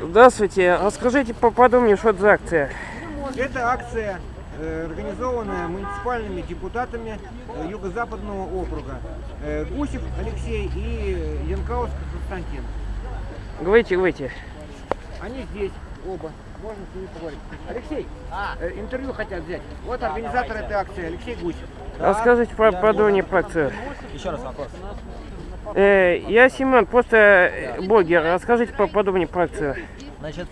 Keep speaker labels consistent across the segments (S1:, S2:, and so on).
S1: Здравствуйте. Расскажите поподробнее, что это за акция.
S2: Это акция, э, организованная муниципальными депутатами э, Юго-Западного округа. Э, Гусев Алексей и Янкаускас Константин.
S1: Говорите, говорите.
S2: Они здесь оба. Можно с ними поговорить. Алексей, э, интервью хотят взять. Вот организатор этой акции, Алексей Гусев.
S1: Расскажите про подробнее про акцию.
S3: Еще раз вопрос.
S1: Э, я Семен, просто э, блогер. Расскажите поподробнее про акцию.
S3: Значит,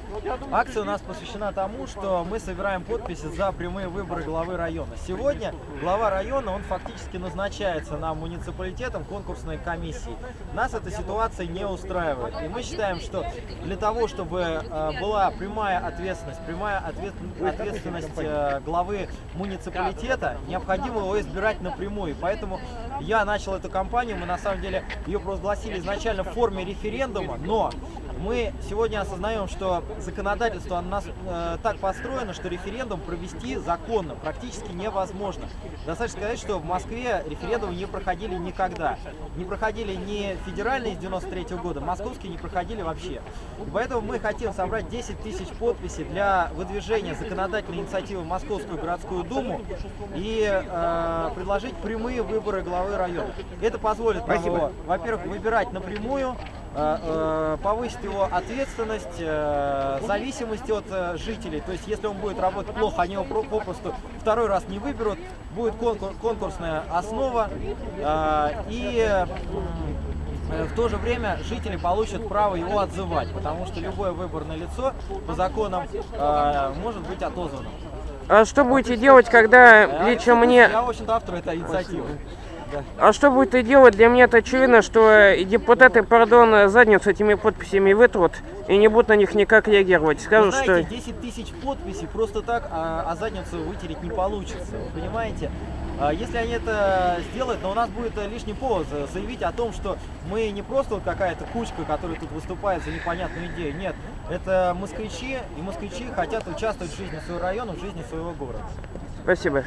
S3: акция у нас посвящена тому, что мы собираем подписи за прямые выборы главы района. Сегодня глава района, он фактически назначается нам муниципалитетом конкурсной комиссией. Нас эта ситуация не устраивает. И мы считаем, что для того, чтобы э, была прямая ответственность, прямая ответ- ответственность э, главы муниципалитета, необходимо его избирать напрямую. Поэтому я начал эту кампанию, мы на самом деле ее провозгласили изначально в форме референдума, но мы сегодня осознаем, что законодательство у нас э, так построено, что референдум провести законно практически невозможно. Достаточно сказать, что в Москве референдумы не проходили никогда. Не проходили ни федеральные с 93 года, московские не проходили вообще. И поэтому мы хотим собрать 10 тысяч подписей для выдвижения законодательной инициативы в Московскую городскую думу и э, предложить прямые выборы главы района. Это позволит нам
S2: Спасибо.
S3: во-первых, выбирать напрямую, э, э, повысить его ответственность, э, зависимость от жителей. То есть, если он будет работать плохо, они его про- попросту второй раз не выберут. Будет конкур- конкурсная основа. и в то же время жители получат право его отзывать, потому что любое выборное лицо по законам может быть отозвано.
S1: А что будете делать, когда лично мне...
S3: Я, в общем-то, автор этой инициативы. Да.
S1: А что будете делать? Для меня это очевидно, что э, депутаты, пардон, задницу этими подписями вытрут и не будут на них никак реагировать.
S3: Вы
S1: Скажут,
S3: знаете,
S1: что...
S3: 10 тысяч подписей просто так, а, а задницу вытереть не получится. Вы понимаете? А, Если они это сделают, но у нас будет э, лишний повод за- заявить о том, что мы не просто вот какая-то кучка, которая тут выступает за непонятную идею. Нет, это москвичи, и москвичи хотят участвовать в жизни своего района, в жизни своего города.
S1: Спасибо.